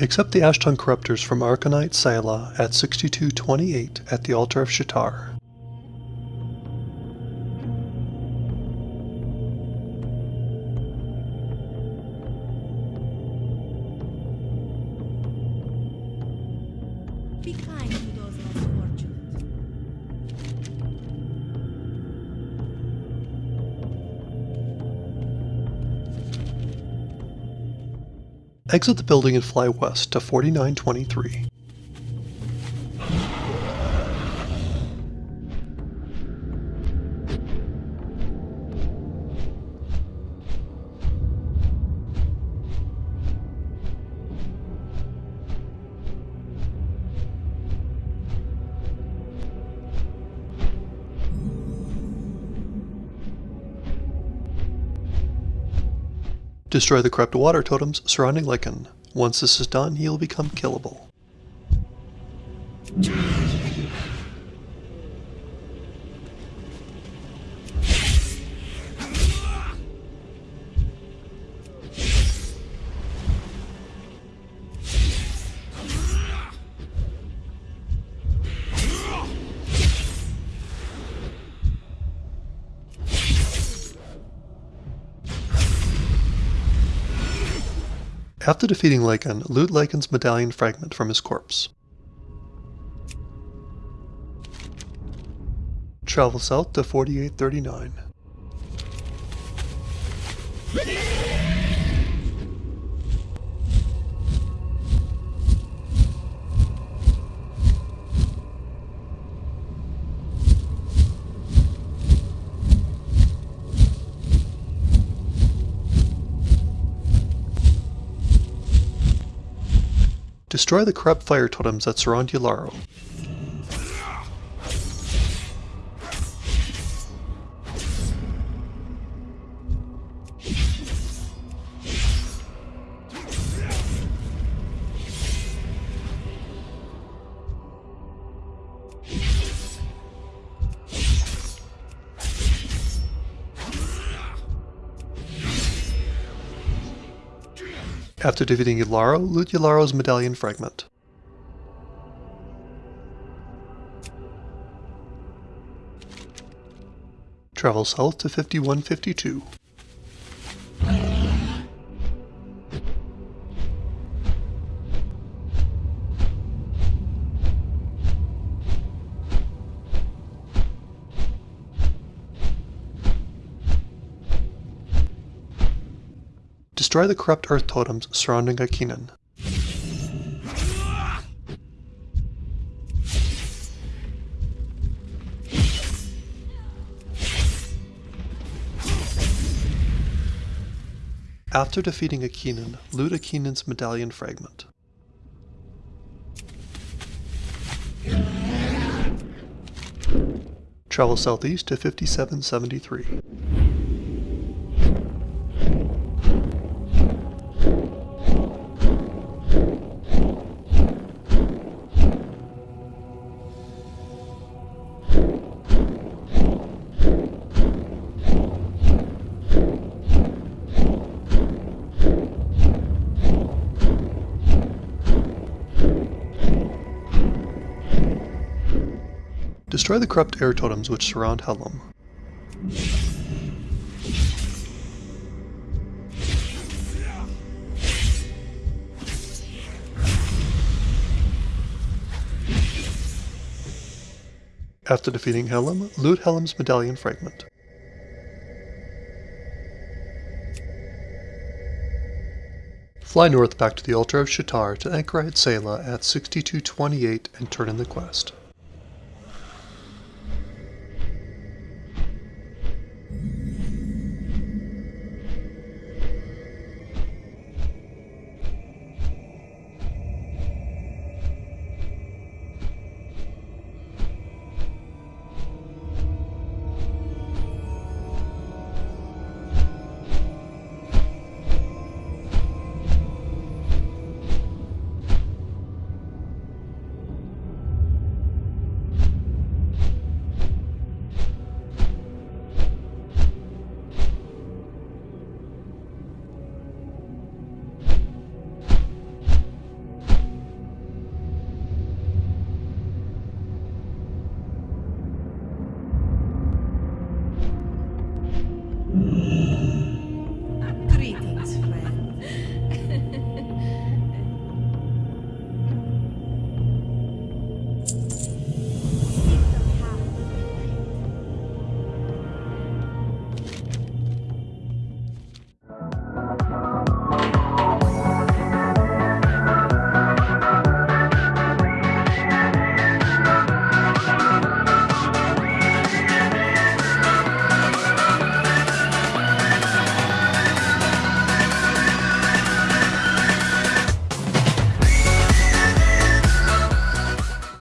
Accept the Ashtongue Corruptors from Anchorite Ceyla at 6228 at the altar of Sha'tar. Exit the building and fly west to 4923. Destroy the corrupt water totems surrounding Lycan. Once this is done, he will become killable. After defeating Lycan, loot Lycan's medallion fragment from his corpse. Travel south to 4839. Destroy the corrupt fire totems that surround Yularo. After defeating Yularo, loot Yularo's medallion fragment. Travel south to 5152. Destroy the corrupt earth totems surrounding Akinan. After defeating Akinan, loot Akinan's medallion fragment. Travel southeast to 5773. Destroy the corrupt air totems which surround Helm. After defeating Helm, loot Helm's medallion fragment. Fly north back to the Altar of Sha'tar to Anchorite Ceyla at 6228 and turn in the quest.